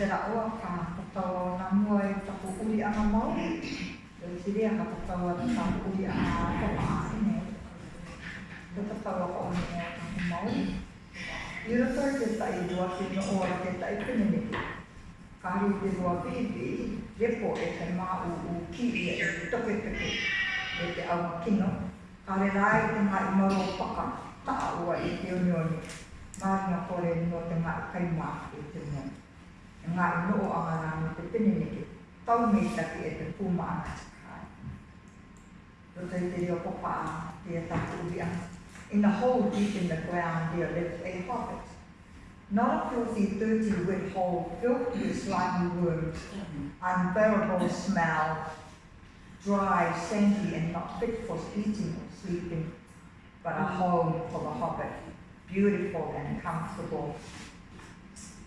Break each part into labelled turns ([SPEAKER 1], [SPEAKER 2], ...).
[SPEAKER 1] te oa ka tatau na mua e tapu uri ana mau. E te rea ka tatau na taku uri ana kopa ane. Te tatau ako ane o taku mau. I roto i te tai rua te no ora te tai pinimiki. Kari te rua pipi, repo e te maa u u ki i e te toke teke. e te au kino. Kare rai te mai maro paka, ta ua i te unioni. Mārina kore no te ngai kaimā i te unioni no pinimiki, tau e te pūma anga te kai. Te popa te anga. In the hole deep in the ground there lived a hobbit. Not a filthy, dirty, wet hole filled with slimy worms, unbearable smell, dry, sandy, and not fit for eating or sleeping, but a home for the hobbit, beautiful and comfortable.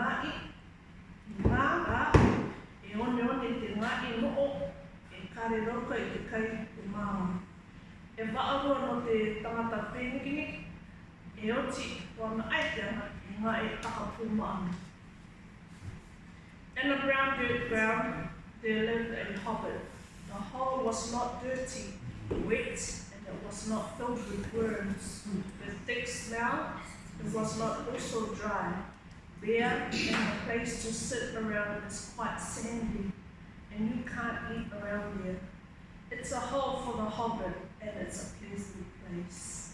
[SPEAKER 2] Ngā rā, e one one te kare i te kai te. E no te tangata e oti wana i. In the brown dirt ground, there lived a hobbit. The hole was not dirty, wet, and it was not filled with worms. The thick smell, it was not also dry. Bare, and the place to sit around is quite sandy, and you can't eat around there. It's a hole for the hobbit, and it's a pleasant place.